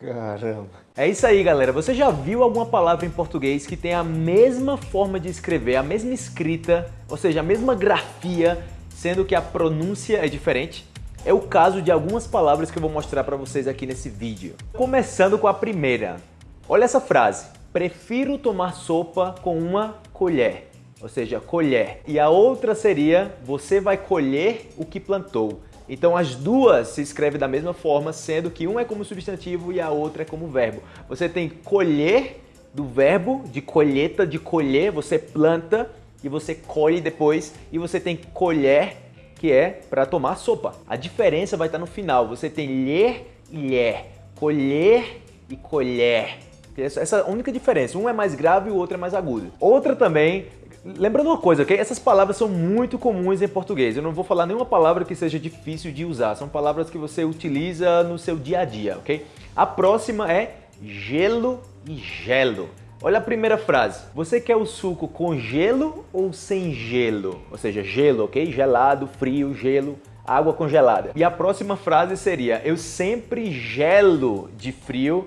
Caramba. É isso aí, galera. Você já viu alguma palavra em português que tem a mesma forma de escrever, a mesma escrita, ou seja, a mesma grafia, sendo que a pronúncia é diferente? É o caso de algumas palavras que eu vou mostrar para vocês aqui nesse vídeo. Começando com a primeira. Olha essa frase. Prefiro tomar sopa com uma colher. Ou seja, colher. E a outra seria, você vai colher o que plantou. Então as duas se escrevem da mesma forma, sendo que um é como substantivo e a outra é como verbo. Você tem colher do verbo de colheita, de colher, você planta e você colhe depois, e você tem colher, que é para tomar sopa. A diferença vai estar no final, você tem ler e ler, colher e colher. Essa é a única diferença, um é mais grave e o outro é mais agudo. Outra também Lembrando uma coisa, ok? Essas palavras são muito comuns em português. Eu não vou falar nenhuma palavra que seja difícil de usar. São palavras que você utiliza no seu dia a dia, ok? A próxima é gelo e gelo. Olha a primeira frase. Você quer o suco com gelo ou sem gelo? Ou seja, gelo, ok? Gelado, frio, gelo, água congelada. E a próxima frase seria: Eu sempre gelo de frio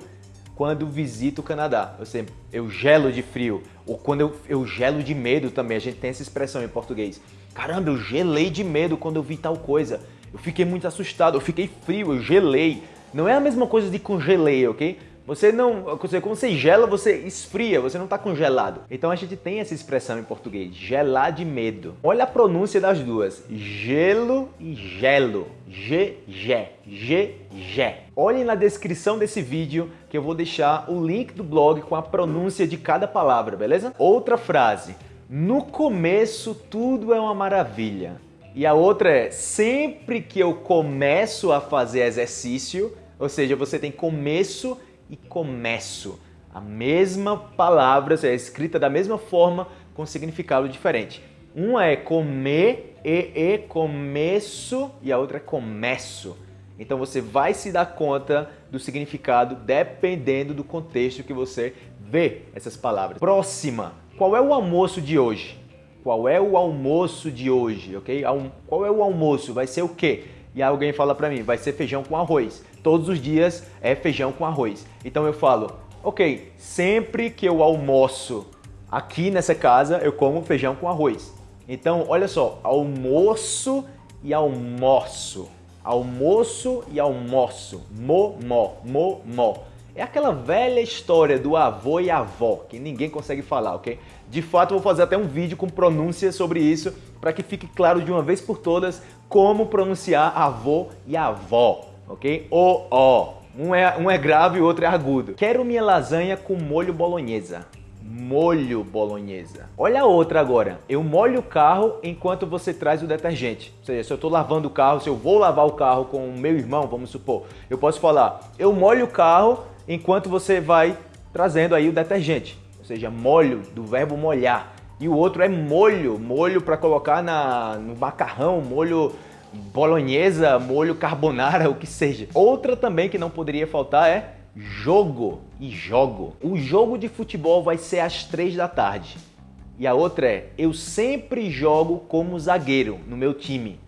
quando visito o Canadá. Eu sempre, eu gelo de frio. Ou quando eu, eu gelo de medo também. A gente tem essa expressão em português. Caramba, eu gelei de medo quando eu vi tal coisa. Eu fiquei muito assustado, eu fiquei frio, eu gelei. Não é a mesma coisa de congelei, ok? Você não, quando você gela, você esfria, você não está congelado. Então a gente tem essa expressão em português, gelar de medo. Olha a pronúncia das duas, gelo e gelo, g, g, g, g. Olhem na descrição desse vídeo que eu vou deixar o link do blog com a pronúncia de cada palavra, beleza? Outra frase, no começo tudo é uma maravilha. E a outra é, sempre que eu começo a fazer exercício, ou seja, você tem começo e começo. A mesma palavra, é escrita da mesma forma, com significado diferente. Uma é comer, e, e, começo, e a outra é começo. Então você vai se dar conta do significado dependendo do contexto que você vê essas palavras. Próxima. Qual é o almoço de hoje? Qual é o almoço de hoje, ok? Qual é o almoço? Vai ser o quê? E alguém fala para mim, vai ser feijão com arroz todos os dias é feijão com arroz. Então eu falo, ok, sempre que eu almoço aqui nessa casa, eu como feijão com arroz. Então, olha só, almoço e almoço. Almoço e almoço. Mo, mo, mo, mo. É aquela velha história do avô e avó, que ninguém consegue falar, ok? De fato, vou fazer até um vídeo com pronúncia sobre isso, para que fique claro de uma vez por todas como pronunciar avô e avó ok? O, ó. Um é, um é grave e o outro é agudo. Quero minha lasanha com molho bolonhesa. Molho bolonhesa. Olha a outra agora. Eu molho o carro enquanto você traz o detergente. Ou seja, se eu estou lavando o carro, se eu vou lavar o carro com o meu irmão, vamos supor, eu posso falar, eu molho o carro enquanto você vai trazendo aí o detergente. Ou seja, molho, do verbo molhar. E o outro é molho, molho para colocar na, no macarrão, molho bolonhesa, molho carbonara, o que seja. Outra também que não poderia faltar é jogo e jogo. O jogo de futebol vai ser às três da tarde. E a outra é, eu sempre jogo como zagueiro no meu time.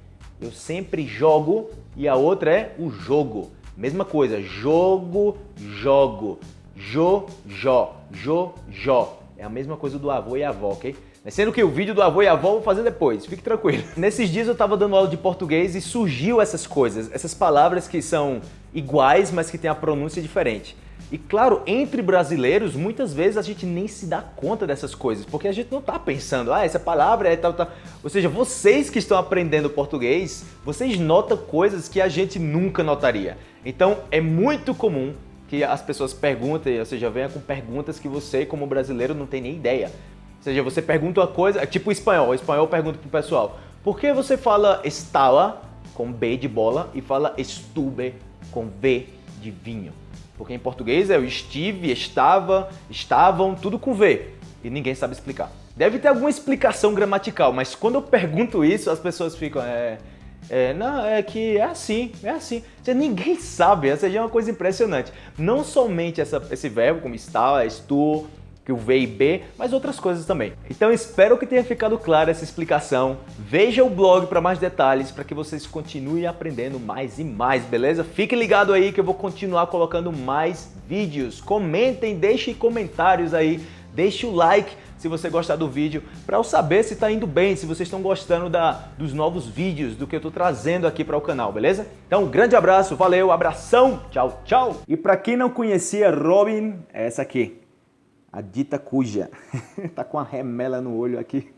Eu sempre jogo e a outra é o jogo. Mesma coisa, jogo, jogo, jo, jo, jo, jo. É a mesma coisa do avô e avó, ok? Sendo que o vídeo do avô e avó eu vou fazer depois, fique tranquilo. Nesses dias eu estava dando aula de português e surgiu essas coisas, essas palavras que são iguais, mas que têm a pronúncia diferente. E claro, entre brasileiros, muitas vezes a gente nem se dá conta dessas coisas, porque a gente não está pensando, ah, essa palavra é tal, tal. Ou seja, vocês que estão aprendendo português, vocês notam coisas que a gente nunca notaria. Então é muito comum que as pessoas perguntem, ou seja, venham com perguntas que você, como brasileiro, não tem nem ideia seja, você pergunta uma coisa, é tipo o espanhol. O espanhol pergunta pro pessoal, por que você fala estava com B de bola e fala estuve com V de vinho? Porque em português é o estive, estava, estavam, tudo com V. E ninguém sabe explicar. Deve ter alguma explicação gramatical, mas quando eu pergunto isso, as pessoas ficam, é, é, não, é que é assim, é assim. Você, ninguém sabe, essa já é uma coisa impressionante. Não somente essa, esse verbo, como está, estou, que o V e B, mas outras coisas também. Então espero que tenha ficado clara essa explicação. Veja o blog para mais detalhes, para que vocês continuem aprendendo mais e mais, beleza? Fique ligado aí que eu vou continuar colocando mais vídeos. Comentem, deixem comentários aí, deixe o like se você gostar do vídeo, para eu saber se está indo bem, se vocês estão gostando da, dos novos vídeos, do que eu estou trazendo aqui para o canal, beleza? Então, um grande abraço, valeu, abração, tchau, tchau! E para quem não conhecia Robin, é essa aqui, a dita cuja. tá com a remela no olho aqui.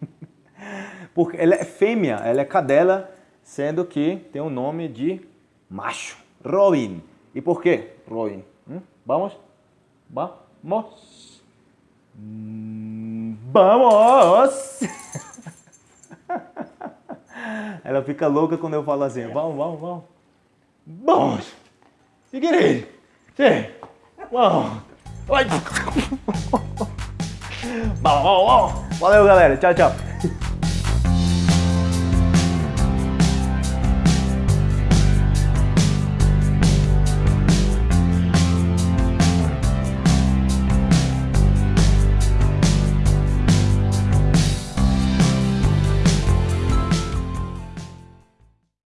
Porque ela é fêmea, ela é cadela, sendo que tem o nome de macho. Robin. E por quê, Robin? Hum? Vamos? Vamos? Vamos! Ela fica louca quando eu falo assim. Vamos, vamos, vamos. Vamos! Seguir Sim! Vamos! Valeu, galera. Tchau, tchau.